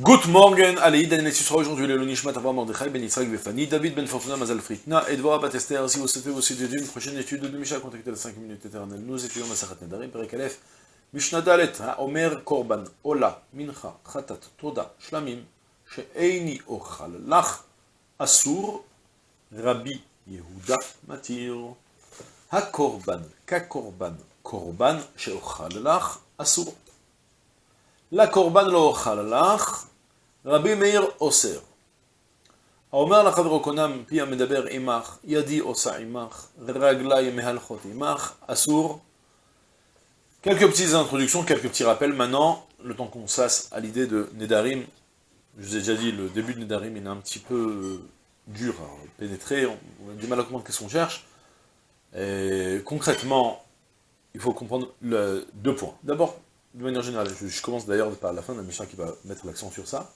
Good morning, allez, Idan et sera aujourd'hui le Nishmat Avram Mordechai Ben Yitzhak Befani, David Ben Fortuna Mazal Fritna, et Dvorah Bat Esther, si vous souhaitez aussi dédier une prochaine étude de Misha, contactez la 5 minutes éternelles. Nous étudions Masachat Nedarim, Perek Aleph, Mishnah Dalet, Omer Korban, Ola, Mincha, Khatat, Toda, Shlamim, She'eini Ochal, Lach, Asur, Rabbi Yehuda, Matir. HaKorban, KaKorban, Korban, She'ochal, Lach, Asur. La korban lo lach, Rabbi Meir Oser. האומר לחברו קונם פי המדבר עמך, ידי עושה עמך, רגלי מהלכות עמך, אסור. Quelques petites introductions, quelques petits rappels. Maintenant, le temps qu'on sasse à l'idée de Nedarim, je vous ai déjà dit, le début de Nedarim, il est un petit peu dur à pénétrer, on a du mal à comprendre qu'est-ce qu'on cherche. Et concrètement, il faut comprendre le, deux points. D'abord, de manière générale, je, commence d'ailleurs par la fin de la mission qui va mettre l'accent sur ça.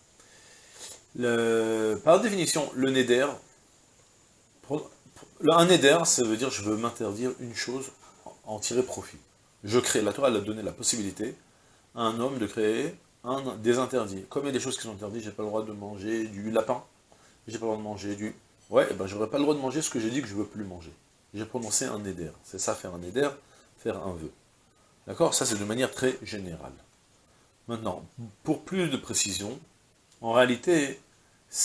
par définition, le neder, un neder, ça veut dire je veux m'interdire une chose, en tirer profit. Je crée, la Torah elle a donné la possibilité à un homme de créer un, des interdits. Comme il y a des choses qui sont interdites, j'ai pas le droit de manger du lapin, j'ai pas le droit de manger du... Ouais, et eh ben j'aurais pas le droit de manger ce que j'ai dit que je veux plus manger. J'ai prononcé un neder. C'est ça, faire un neder, faire un vœu. D'accord? Ça, c'est de manière très générale. Maintenant, pour plus de précision, en réalité,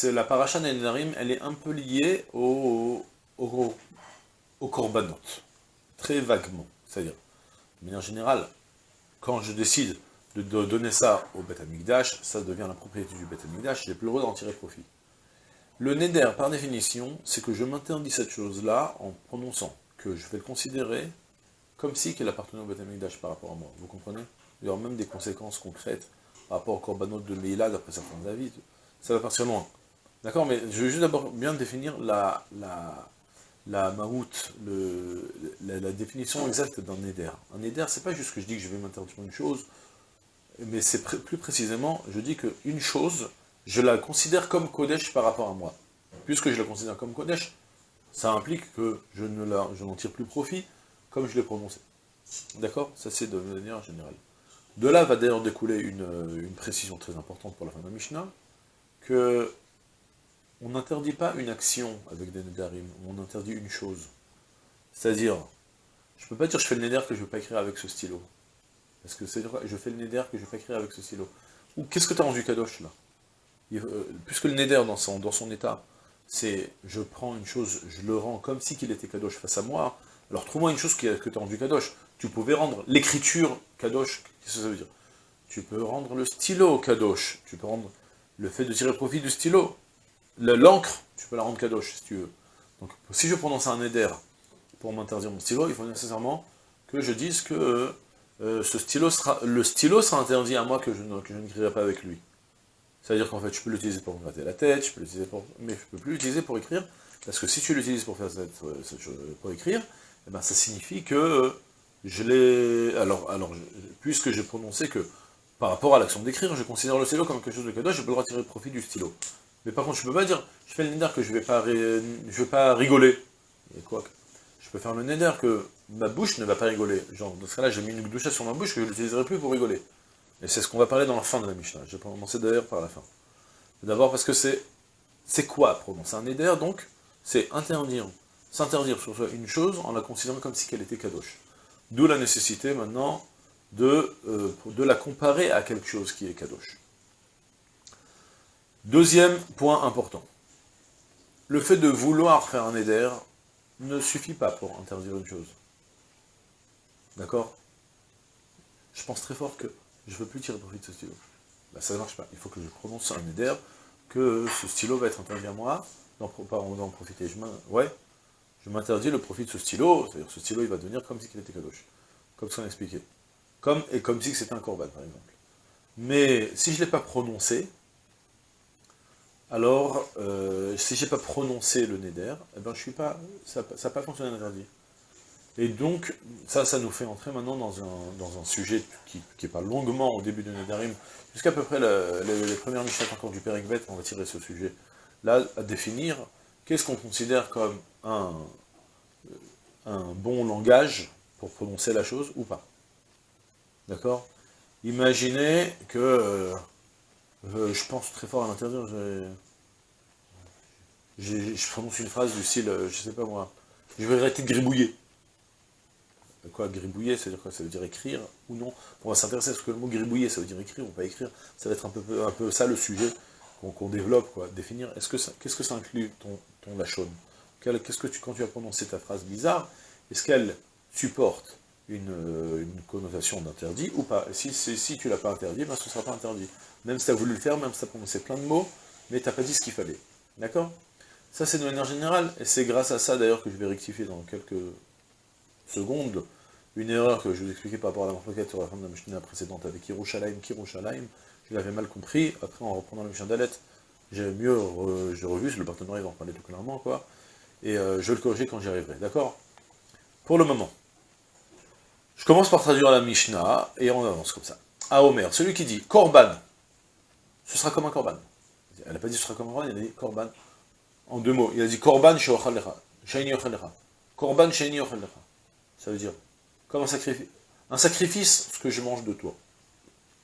la paracha Nedarim, elle est un peu liée au, au, au korbanot, très vaguement. C'est-à-dire, de manière générale, quand je décide de, donner ça au Beth Amikdash, ça devient la propriété du Beth Amikdash, j'ai plus le droit d'en tirer profit. Le Neder, par définition, c'est que je m'interdis cette chose-là en prononçant que je vais le considérer comme si qu'elle appartenait au Beth par rapport à moi. Vous comprenez? Il y aura même des conséquences concrètes par rapport au korbanot de Leila, d'après certains avis. Ça va partir loin. D'accord Mais je veux juste d'abord bien définir la, la, la la, définition exacte d'un neder. Un neder, c'est pas juste que je dis que je vais m'interdire une chose, mais c'est plus précisément, je dis qu'une chose, je la considère comme Kodesh par rapport à moi. Puisque je la considère comme Kodesh, ça implique que je n'en tire plus profit, comme je l'ai prononcé. D'accord? Ça c'est de manière générale. De là va d'ailleurs découler une, précision très importante pour la fin de la Mishnah, que on n'interdit pas une action avec des Nedarim, on interdit une chose. C'est-à-dire, je ne peux pas dire je fais le Neder que je ne veux pas écrire avec ce stylo. Parce que c'est je fais le Neder que je ne veux pas écrire avec ce stylo. Ou qu'est-ce que tu as rendu Kadosh là? Euh, Puisque le Neder dans son, dans son état, c'est je prends une chose, je le rends comme si qu'il était Kadosh face à moi, alors trouve-moi une chose que tu as rendu Kadosh. Tu pouvais rendre l'écriture Kadosh, qu'est-ce que ça veut dire? Tu peux rendre le stylo Kadosh, tu peux rendre le fait de tirer profit du stylo. L'encre, tu peux la rendre Kadosh, si tu veux. Donc, si je prononce un éder pour m'interdire mon stylo, il faut nécessairement que je dise que euh, ce stylo sera, le stylo sera interdit à moi que je, n'écrirai pas avec lui. C'est-à-dire qu'en fait, je peux l'utiliser pour me gratter la tête, je peux l'utiliser pour... mais je ne peux plus l'utiliser pour écrire, parce que si tu l'utilises pour faire chose, pour écrire, eh ben, ça signifie que je l'ai... Alors, alors puisque j'ai prononcé que, par rapport à l'action d'écrire, je considère le stylo comme quelque chose de cadeau, je peux le retirer de profit du stylo. Mais par contre, je peux pas dire, je fais le neder que je vais, pas je vais pas rigoler. Quoi Je peux faire le neder que ma bouche ne va pas rigoler. Genre, dans ce cas-là, j'ai mis une douche sur ma bouche que je n'utiliserai plus pour rigoler. Et c'est ce qu'on va parler dans la fin de la Mishnah. Je vais commencer d'ailleurs par la fin. D'abord parce que c'est... C'est quoi prononcer un neder, donc C'est interdire s'interdire sur une chose en la considérant comme si qu'elle était kadosh. D'où la nécessité maintenant de, euh, de la comparer à quelque chose qui est kadosh. Deuxième point important. Le fait de vouloir faire un éder ne suffit pas pour interdire une chose. D'accord? Je pense très fort que je ne veux plus tirer profit de ce stylo. Bah, ça ne marche pas. Il faut que je prononce un éder, que ce stylo va être interdit à moi, d'en profiter. Je ouais, je m'interdis le profit de ce stylo, c'est-à-dire ce stylo il va devenir comme si il était kadosh, comme ce qu'on expliqué. Comme, et comme si c'était un korban, par exemple. Mais si je ne l'ai pas prononcé, alors, euh, si je n'ai pas prononcé le neder, eh ben, je suis pas, ça n'a pas fonctionné l'interdit. Et donc, ça, ça nous fait entrer maintenant dans un, dans un sujet qui n'est pas longuement au début de Nedarim, jusqu'à peu près les, premières Mishnah encore du Père on va tirer ce sujet, là, à définir qu'est-ce qu'on considère comme un, bon langage pour prononcer la chose ou pas. D'accord? Imaginez que euh, Euh, je pense très fort à l'interdire, je prononce une phrase du style, euh, je sais pas moi, je vais arrêter de gribouiller. Quoi, gribouiller, ça veut dire quoi? Ça veut dire écrire ou non? On va s'intéresser à ce que le mot gribouiller, ça veut dire écrire ou pas écrire. Ça va être un peu, ça le sujet qu'on développe, quoi. Définir, est-ce que qu'est-ce que ça inclut, ton, ton lachon Qu'est-ce que tu, quand tu as prononcé ta phrase bizarre, est-ce qu'elle supporte une, euh, connotation d'interdit ou pas? Si, tu l'as pas interdit, ben ce ne sera pas interdit. Même si tu as voulu le faire, même si tu as prononcé plein de mots, mais tu n'as pas dit ce qu'il fallait. D'accord? Ça, c'est de manière générale, et c'est grâce à ça, d'ailleurs, que je vais rectifier dans quelques secondes une erreur que je vous expliquais par rapport à la marquette sur la fin de la Mishnah précédente avec Kirushalayim, Kirushalayim, je l'avais mal compris, après en reprenant la Mishnah d'Alet, j'ai mieux j'ai revu, le partenariat va en parler tout clairement, quoi, et euh, je vais le corriger quand j'y arriverai, d'accord? Pour le moment, je commence par traduire la Mishnah, et on avance comme ça. À Omer, celui qui dit Korban, ce sera comme un Korban. Elle n'a pas dit ce sera comme un Korban, elle a dit Korban, en deux mots. Il a dit Korban she'ochalecha, she'ini ochalecha. Korban she'ini ochalecha. Ça veut dire, comme un sacrifice, un sacrifice, ce que je mange de toi.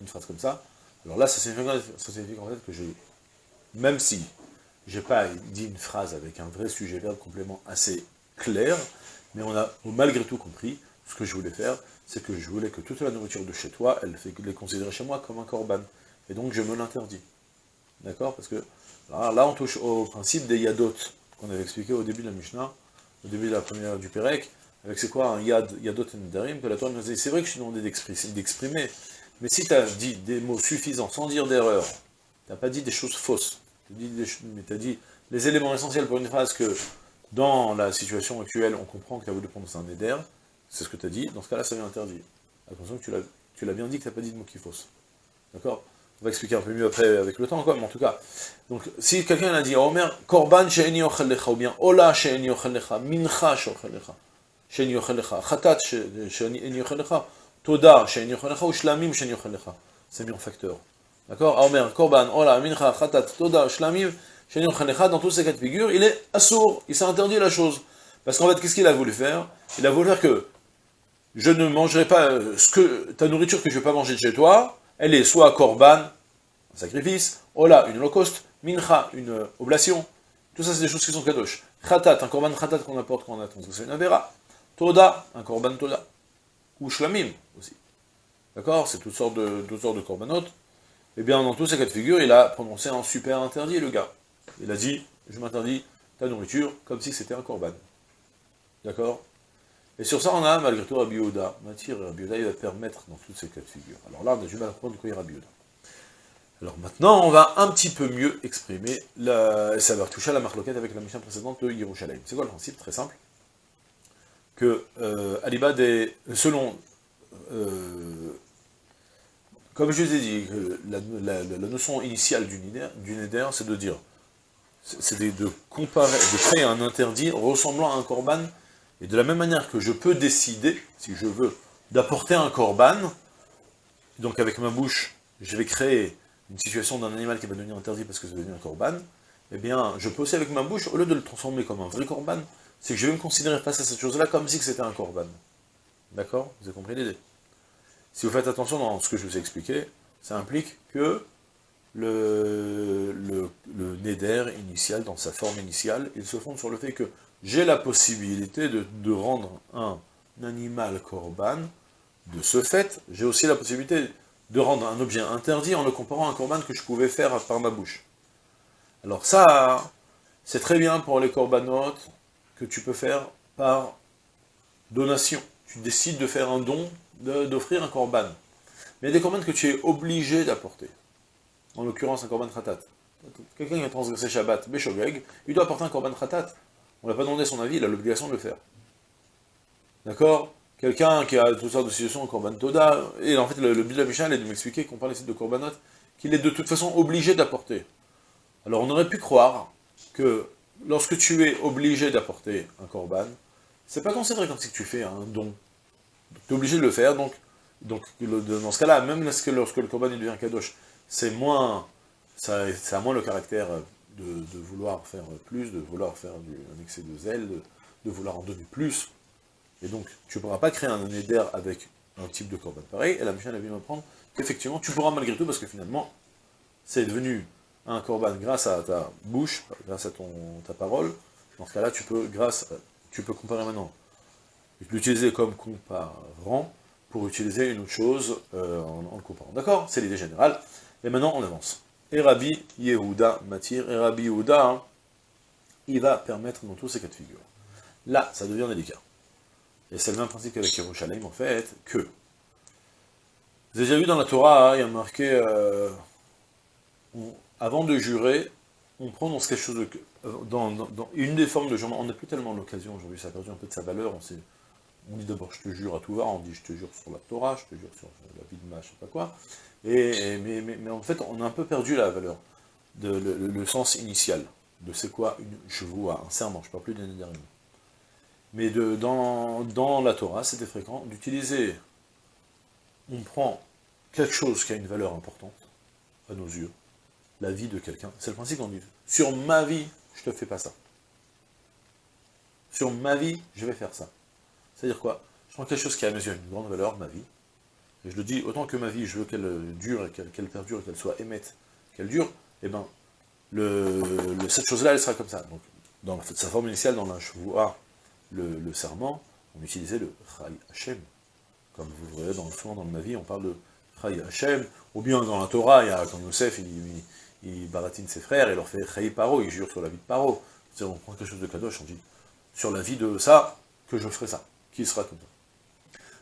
Une phrase comme ça. Alors là, ça signifie, ça signifie en fait que j'ai, même si j'ai pas dit une phrase avec un vrai sujet verbe complément assez clair, mais on a malgré tout compris ce que je voulais faire, c'est que je voulais que toute la nourriture de chez toi, elle fait les considérer chez moi comme un korban. Et donc je me l'interdis. D'accord? Parce que là, on touche au principe des yadot, qu'on avait expliqué au début de la Mishnah, au début de la première du Pérec, avec c'est quoi un yad, yadot et nedarim, que la Torah nous dit, c'est vrai que je suis demandé d'exprimer, mais si tu as dit des mots suffisants, sans dire d'erreur, tu n'as pas dit des choses fausses, tu as dit les éléments essentiels pour une phrase que, dans la situation actuelle, on comprend que tu as voulu prendre un neder, c'est ce que tu as dit, dans ce cas-là, ça vient interdit. Attention que tu l'as bien dit que tu n'as pas dit de mots qui faussent. D'accord? On va expliquer un peu mieux après avec le temps, quoi, mais en tout cas. Donc, si quelqu'un a dit, Omer, Korban she'eni ou bien Ola she'eni Mincha she'eni ochelecha, Chatat she'eni ochelecha, Toda she'eni ochelecha, ou Shlamim she'eni. C'est mis en facteur. D'accord? Omer, Korban, Ola, Mincha, Chatat, Toda, Shlamim, she'eni ochelecha, dans tous ces cas de figure, il est assourd, il s'est interdit la chose. Parce qu'en fait, qu'est-ce qu'il a voulu faire? Il a voulu faire que je ne mangerai pas euh, ce que ta nourriture que je ne vais pas manger de chez toi, elle est soit korban, un sacrifice, ola, une holocauste, mincha, une euh, oblation. Tout ça, c'est des choses qui sont kadosh. Khatat, un korban khatat qu'on apporte quand on a transgressé une avera. Toda, un korban toda. Ou shlamim, aussi. D'accord? C'est toutes sortes de, de korbanot. Eh bien, dans tous ces cas de figure, il a prononcé un super interdit, le gars. Il a dit, je m'interdis ta nourriture, comme si c'était un korban. D'accord? Et sur ça, on a malgré tout Rabbi Yehuda. Matir, Rabbi Yehuda, il va permettre dans toutes ces cas de figure. Alors là, on a du mal à comprendre quoi est Rabbi Yehuda. Alors maintenant, on va un petit peu mieux exprimer, la, ça va toucher à la marloquette avec la mission précédente de Yerushalayim. C'est quoi le principe? Très simple. Que euh, Alibad est, selon, euh, comme je vous ai dit, la, notion initiale du Neder, c'est de dire, c'est de, de, comparer, de créer un interdit ressemblant à un korban. Et de la même manière que je peux décider, si je veux, d'apporter un korban, donc avec ma bouche, je vais créer une situation d'un animal qui va devenir interdit parce que c'est devenu un korban, eh bien, je peux aussi avec ma bouche, au lieu de le transformer comme un vrai korban, c'est que je vais me considérer face à cette chose-là comme si c'était un korban. D'accord? Vous avez compris l'idée? Si vous faites attention dans ce que je vous ai expliqué, ça implique que le, le, le neder initial, dans sa forme initiale, il se fonde sur le fait que j'ai la possibilité de, rendre un, animal corban, de ce fait, j'ai aussi la possibilité de rendre un objet interdit en le comparant à un corban que je pouvais faire par ma bouche. Alors ça, c'est très bien pour les corbanotes que tu peux faire par donation. Tu décides de faire un don, d'offrir un corban. Mais il y a des corbanes que tu es obligé d'apporter. En l'occurrence, un corban khatat. Quelqu'un qui a transgressé Shabbat, Beshogeg, il doit apporter un korban khatat. On n'a pas demandé son avis, il a l'obligation de le faire. D'accord? Quelqu'un qui a toutes sortes de situations, Korban Toda, et en fait le, but de la Mishnah est de m'expliquer qu'on parle ici de Korbanot, qu'il est de toute façon obligé d'apporter. Alors on aurait pu croire que lorsque tu es obligé d'apporter un Korban, c'est pas considéré comme si tu fais un don. Tu es obligé de le faire, donc, donc dans ce cas-là, même lorsque, lorsque le Korban devient Kadosh, c'est moins, ça, a moins le caractère de, vouloir faire plus, de vouloir faire un excès de zèle, de, vouloir en donner plus. Et donc, tu ne pourras pas créer un éder avec un type de corban pareil, et la Mishnah vient m'apprendre qu'effectivement, tu pourras malgré tout, parce que finalement, c'est devenu un korban grâce à ta bouche, grâce à ton, ta parole, dans ce cas-là, tu peux, grâce, tu peux comparer maintenant, l'utiliser comme comparant, pour utiliser une autre chose euh, en, le comparant. D'accord C'est l'idée générale. Et maintenant, on avance. Et Rabbi Yehuda Matir, et Rabbi Yehuda, hein, il va permettre dans tous ces cas de figure. Là, ça devient délicat. Et c'est le même principe qu'avec Yerushalayim, en fait, que... Vous avez déjà vu dans la Torah, hein, il y a marqué... Euh, avant de jurer, on prononce quelque chose de... Dans, une des formes de jurement, on n'a plus tellement l'occasion aujourd'hui, ça a perdu un peu de sa valeur, on, dit d'abord je te jure à tout va, on dit je te jure sur la Torah, je te jure sur la vie de ma, je sais pas quoi, et, mais, en fait on a un peu perdu la valeur, le, sens initial, de c'est quoi une vois, un serment, je ne parle plus d'un dernier. Mais dans, la Torah, c'était fréquent d'utiliser, on prend quelque chose qui a une valeur importante, à nos yeux, la vie de quelqu'un. C'est le principe qu'on dit. Sur ma vie, je te fais pas ça. Sur ma vie, je vais faire ça. C'est-à-dire quoi? Je prends quelque chose qui a à mes yeux une grande valeur, ma vie, et je le dis, autant que ma vie, je veux qu'elle dure, qu'elle perdure, qu'elle soit émette, qu'elle dure, eh ben, le, cette chose-là, elle sera comme ça. Donc, dans sa forme initiale, dans la le, le serment, on utilisait le Chai Hashem. Comme vous voyez, dans, souvent dans ma vie, on parle de Chai Hashem, ou bien dans la Torah, il y a, quand Youssef, il, il baratine ses frères, et leur fait Chai Paro, il jure sur la vie de Paro. C'est-à-dire, on prend quelque chose de Kadosh, on dit, sur la vie de ça, que je ferai ça, qui sera comme.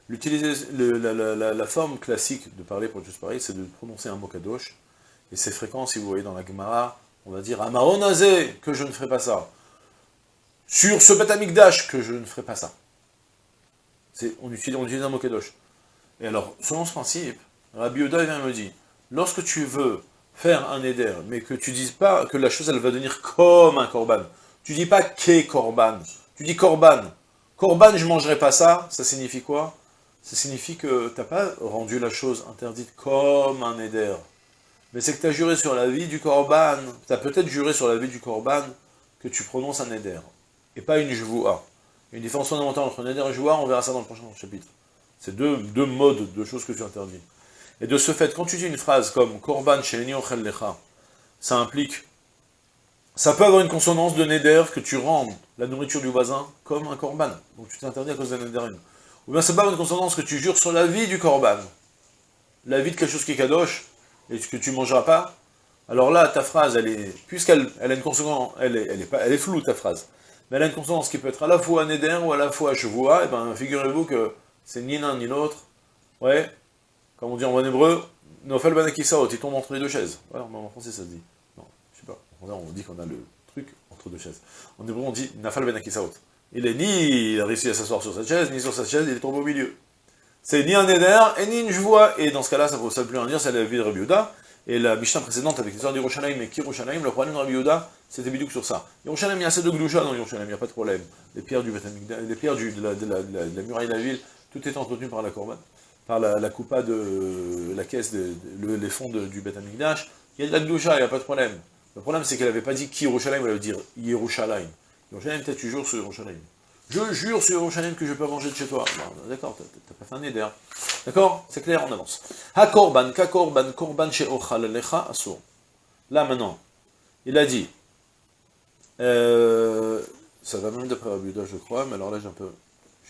L'utiliser, la, forme classique de parler pour juste pareil, c'est de prononcer un mot Kadosh, et c'est fréquent, si vous voyez dans la Gemara, on va dire Amaronazé, que je ne ferai pas ça. Sur ce Batamikdash, que je ne ferai pas ça. On utilise, on utilise un mot Kadosh. Et alors, selon ce principe, Rabbi Oda vient me dit, lorsque tu veux faire un éder, mais que tu dises pas que la chose, elle va devenir comme un korban. Tu dis pas qu'est korban, tu dis korban. Korban, je mangerai pas ça, ça signifie quoi? Ça signifie que tu n'as pas rendu la chose interdite comme un éder. Mais c'est que tu as juré sur la vie du korban, tu as peut-être juré sur la vie du korban que tu prononces un éder, et pas une jvoua. Une différence fondamentale entre un éder et une on verra ça dans le prochain chapitre. C'est deux, modes de choses que tu interdis. Et de ce fait, quand tu dis une phrase comme « Korban she'eni lecha », ça implique... Ça peut avoir une consonance de neder que tu rends la nourriture du voisin comme un korban. Donc tu t'interdis à cause d'un neder. Ou bien ça peut avoir une consonance que tu jures sur la vie du korban. La vie de quelque chose qui est kadosh, et que tu ne mangeras pas. Alors là, ta phrase, elle est... Puisqu'elle elle a une consonance, elle est, pas, elle est floue, ta phrase. Mais elle a une consonance qui peut être à la fois neder ou à la fois chevoua, et bien figurez-vous que c'est ni l'un ni l'autre. Ouais, comme on dit en bon hébreu, Nofel Banakisaot, il tombe entre les deux chaises. Voilà, en français ça se dit. Non, je sais pas. On dit qu'on a le truc entre deux chaises. En hébreu on dit Nafal Banakisaot. Il est ni il a réussi à s'asseoir sur cette chaise, ni sur cette chaise, il est tombé au milieu. C'est ni un éder, et ni une joie. Et dans ce cas-là, ça ne peut plus rien dire, c'est la vie de Rabbi Et la Mishnah précédente avec l'histoire d'Yerushalayim et Kirushalayim, le problème de Rabbi c'était bidouk sur ça. Yerushalayim, il y a assez de gloucha dans Yerushalayim, il n'y a pas de problème. Les pierres, du, les pierres de, la, muraille de la ville, tout est entretenu par la Corban par la, la coupa de la caisse, les fonds du Beth Amikdash, il y a de la Gdoucha, il n'y a pas de problème. Le problème, c'est qu'elle n'avait pas dit qui elle avait dire Yerushalayim. Yerushalayim, peut-être tu jures sur Yerushalayim. Je jure sur Yerushalayim que je peux manger de chez toi. D'accord, t'as pas fait un éder. D'accord C'est clair, on avance. Ha korban, ka korban, korban she lecha asur. Là, maintenant, il a dit, euh, ça va même d'après Rabbi je crois, mais alors là, j'ai un peu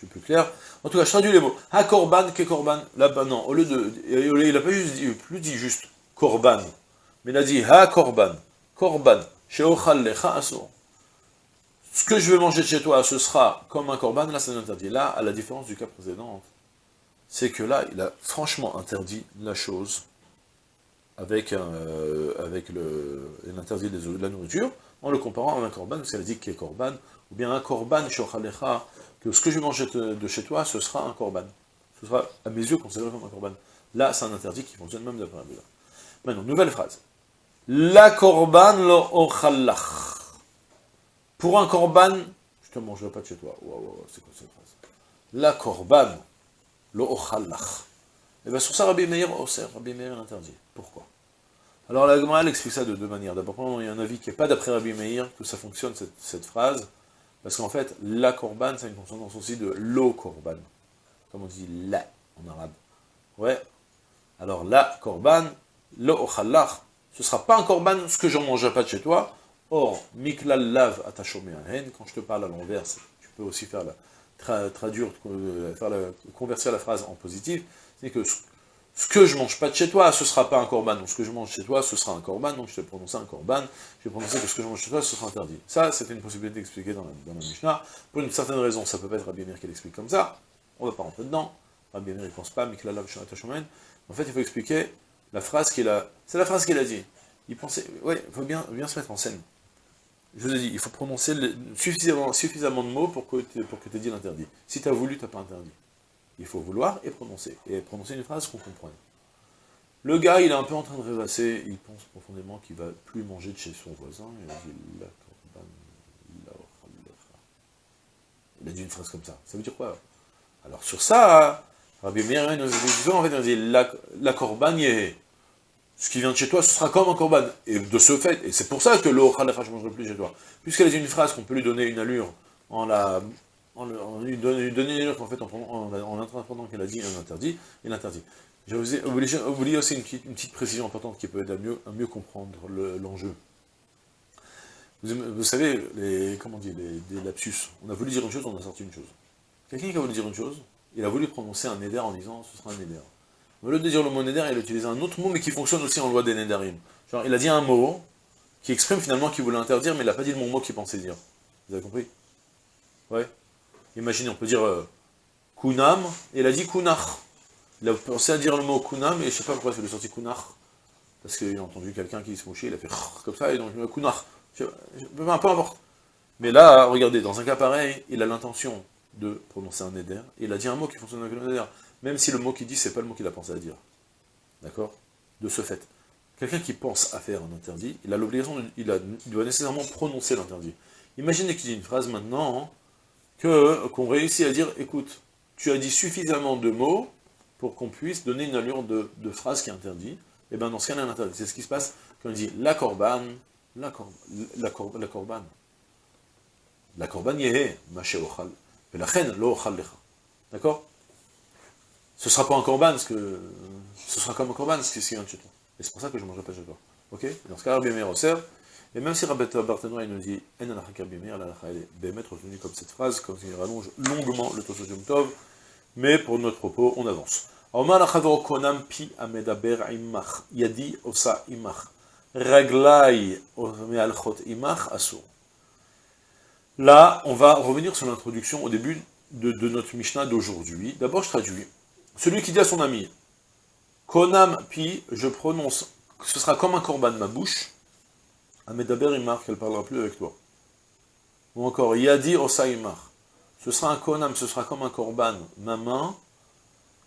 plus clair. En tout cas, je traduis les mots. Ha korban, ke korban. Là, bas non, au lieu de, il n'a pas juste dit, plus dit juste korban, mais il a dit ha korban, korban. Ce que je vais manger chez toi, ce sera comme un korban, là c'est interdit. Là, à la différence du cas précédent, c'est que là, il a franchement interdit la chose avec, euh, l'interdit de la nourriture, en le comparant à un korban, parce qu'elle a dit qu'est korban, ou bien un korban, que ce que je vais manger de chez toi, ce sera un korban. Ce sera, à mes yeux, considéré comme un korban. Là, c'est un interdit qui fonctionne même d'après un Maintenant, nouvelle phrase. La korban lo ochallach. Pour un korban, je te mangerai pas de chez toi. Waouh, c'est quoi cette phrase? La korban lo ochallach. Et bien sur ça, Rabbi Meir, oh, Rabbi Meir interdit. Pourquoi? Alors la Gemara, explique ça de deux manières. D'abord, il y a un avis qui n'est pas d'après Rabbi Meir que ça fonctionne, cette, phrase, parce qu'en fait, la korban, c'est une consonance aussi de lo korban. Comme on dit la en arabe. Ouais. Alors la korban, lo ochalach, ce sera pas un korban ce que j'en mangerai pas de chez toi. Or, miklal lav atachomé quand je te parle à l'envers, tu peux aussi faire la, traduire, euh, faire la, la phrase en positif, c'est que ce que je mange pas de chez toi, ce sera pas un korban. Donc ce que je mange chez toi, ce sera un korban. Donc je vais prononcer un korban. Je vais prononcer que ce que je mange chez toi, ce sera interdit. Ça, c'était une possibilité d'expliquer dans la, Mishnah. Pour une certaine raison, ça peut pas être Rabbi Meir qui l'explique comme ça. On va pas rentrer dedans. Rabbi Meir, il pense pas, qu'il a En fait, il faut expliquer la phrase qu'il a... C'est la phrase qu'il a dit. Il pensait... Oui, il faut bien, bien se mettre en scène. Je vous ai dit, il faut prononcer suffisamment, de mots pour que, pour que tu aies dit l'interdit. Si tu as voulu, tu n'as pas interdit. Il faut vouloir et prononcer. Et prononcer une phrase qu'on comprenne. Le gars, il est un peu en train de rêvasser, il pense profondément qu'il va plus manger de chez son voisin, il a dit Il a dit une phrase comme ça. Ça veut dire quoi? Alors sur ça, Rabbi Meir nous dit, en fait, il dit la, la ce qui vient de chez toi, ce sera comme un korban. Et de ce fait, et c'est pour ça que l'eau je ne mangerai plus chez toi. Puisqu'elle est une phrase qu'on peut lui donner une allure en la en, lui donner une allure qu'en fait, en, en, en qu'elle a dit un interdit, il interdit. J'ai oublié, aussi une petite, précision importante qui peut aider à mieux, comprendre l'enjeu. vous, savez, les, comment on les, lapsus. On a voulu dire une chose, on a sorti une chose. Quelqu'un qui a voulu dire une chose, il a voulu prononcer un neder en disant ce sera un neder. Au lieu de dire le mot neder, il a utilisé un autre mot, mais qui fonctionne aussi en loi des nedarim. Genre, il a dit un mot qui exprime finalement qu'il voulait interdire, mais il n'a pas dit le mot qu'il pensait dire. Vous avez compris? Ouais Imaginez, on peut dire euh, kunam, et il a dit kunach. Il a pensé à dire le mot kunam, et je ne sais pas pourquoi il est sorti kunach. Parce qu'il a entendu quelqu'un qui se mouchait, il a fait comme ça, et donc kunach. Peu importe. Mais là, regardez, dans un cas pareil, il a l'intention de prononcer un et il a dit un mot qui fonctionne avec le neder même si le mot qu'il dit, c'est pas le mot qu'il a pensé à dire. D'accord? De ce fait. Quelqu'un qui pense à faire un interdit, il a l'obligation, il, doit nécessairement prononcer l'interdit. Imaginez qu'il dit une phrase maintenant, qu'on réussit à dire, écoute, tu as dit suffisamment de mots pour qu'on puisse donner une allure de, phrase qui est interdite, et eh bien dans ce cas-là, interdit. C'est ce qui se passe quand on dit la korban, la, korban, la, korban, la korban. La korban yehe, maché et la chen lo. D'accord? Ce sera pas un corban, parce que ce sera comme un corban, ce qui vient de chez. Et c'est pour ça que je ne mangerai pas chez toi. Ok? Dans ce cas, Rabbi Meir observe, et même si Rabbi Barthénois nous dit En Rabbi Meir, la elle est bémet retenue comme cette phrase, comme il rallonge longuement le Tosodium Tov, mais pour notre propos, on avance. Omar achavo konam pi amedaber imach, yadi osa imach, raglai mealchot imach asur. Là, on va revenir sur l'introduction au début de, notre Mishnah d'aujourd'hui. D'abord, je traduis. Celui qui dit à son ami, Konam pi, je prononce, ce sera comme un corban de ma bouche, Amedaber imar, qu'elle ne parlera plus avec toi. Ou encore, Yadi osaimar, ce sera un konam, ce sera comme un corban, ma main,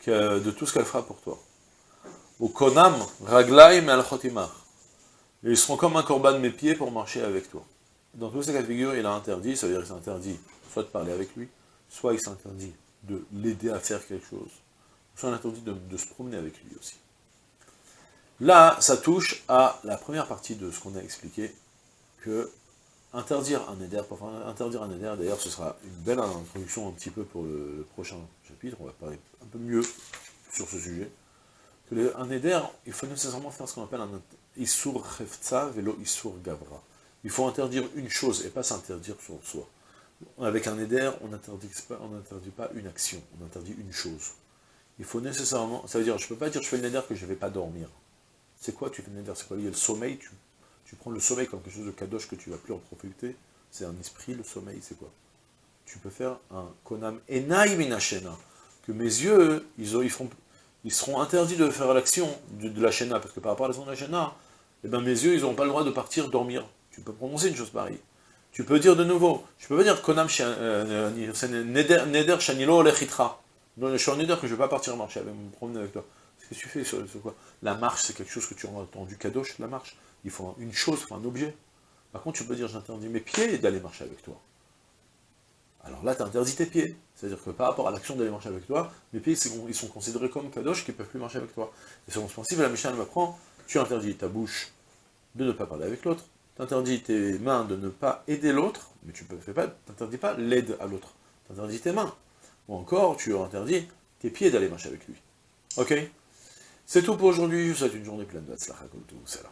de tout ce qu'elle fera pour toi. Ou konam, raglaim al-chotimar. Ils seront comme un corban de mes pieds pour marcher avec toi. Dans tous ces cas de figure, il a interdit, ça veut dire qu'il s'interdit soit de parler avec lui, soit il s'interdit de l'aider à faire quelque chose, soit on interdit de, se promener avec lui aussi. Là, ça touche à la première partie de ce qu'on a expliqué, que interdire un éder, pour interdire un éder, d'ailleurs ce sera une belle introduction un petit peu pour le, prochain chapitre, on va parler un peu mieux sur ce sujet, que un éder, il faut nécessairement faire ce qu'on appelle un isur refza velo isur gavra. Il faut interdire une chose et pas s'interdire sur soi. Avec un éder, on n'interdit pas, une action, on interdit une chose il faut nécessairement, ça veut dire, je ne peux pas dire je fais le neder que je ne vais pas dormir. C'est quoi tu fais le neder C'est quoi Il y a le sommeil, tu, prends le sommeil comme quelque chose de kadosh que tu ne vas plus en profiter. C'est un esprit, le sommeil, c'est quoi? Tu peux faire un konam enai minashena, que mes yeux, ils seront interdits de faire l'action de, la shena, parce que par rapport à l'action de la shena, eh ben, mes yeux, ils n'auront pas le droit de partir dormir. Tu peux prononcer une chose pareille. Tu peux dire de nouveau, je peux pas dire konam euh, euh, neder, neder shanilo lechitra. Non, je suis en éder que je ne vais pas partir marcher, avec, me promener avec toi. Qu'est-ce que tu fais sur, quoi? La marche, c'est quelque chose que tu as entendu kadosh, la marche. Il faut une chose, un objet. Par contre, tu peux dire, j'interdis mes pieds d'aller marcher avec toi. Alors là, tu interdis tes pieds. C'est-à-dire que par rapport à l'action d'aller marcher avec toi, mes pieds, ils sont considérés comme kadosh qui ne peuvent plus marcher avec toi. Et selon ce principe, la Mishnah m'apprend, tu interdis ta bouche de ne pas parler avec l'autre, tu interdis tes mains de ne pas aider l'autre, mais tu ne pas, pas l'aide à l'autre, tu interdis tes mains. Ou encore, tu interdis tes pieds d'aller marcher avec lui. Ok? C'est tout pour aujourd'hui, je vous souhaite une journée pleine de Hatzlacha tout, salam.